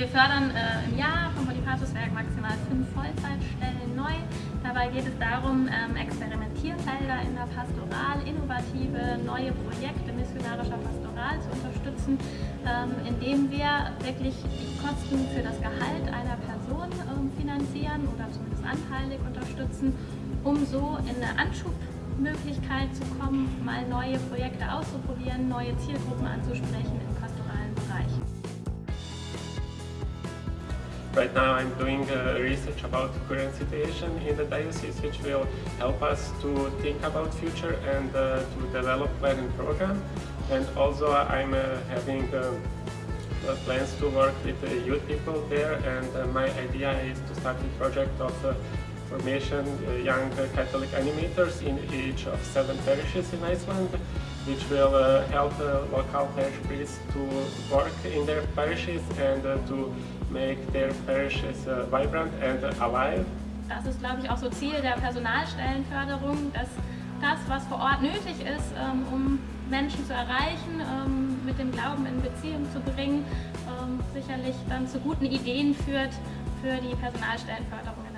Wir fördern äh, im Jahr vom Bonifatuswerk maximal fünf Vollzeitstellen neu. Dabei geht es darum, ähm, Experimentierfelder in der Pastoral, innovative neue Projekte missionarischer Pastoral zu unterstützen, ähm, indem wir wirklich die Kosten für das Gehalt einer Person ähm, finanzieren oder zumindest anteilig unterstützen, um so in eine Anschubmöglichkeit zu kommen, mal neue Projekte auszuprobieren, neue Zielgruppen anzusprechen im pastoralen Bereich. Right now I'm doing uh, research about current situation in the diocese which will help us to think about future and uh, to develop planning program. And also I'm uh, having plans to work with the youth people there. And my idea is to start a project of formation young Catholic animators in each of seven parishes in Iceland which will uh, help uh, local parish priests to work in their parishes and uh, to make their parishes vibrant and alive. Das ist, glaube ich, auch so Ziel der Personalstellenförderung, dass das, was vor Ort nötig ist, ähm, um Menschen zu erreichen, ähm, mit dem Glauben in Beziehung zu bringen, ähm, sicherlich dann zu guten Ideen führt für die Personalstellenförderung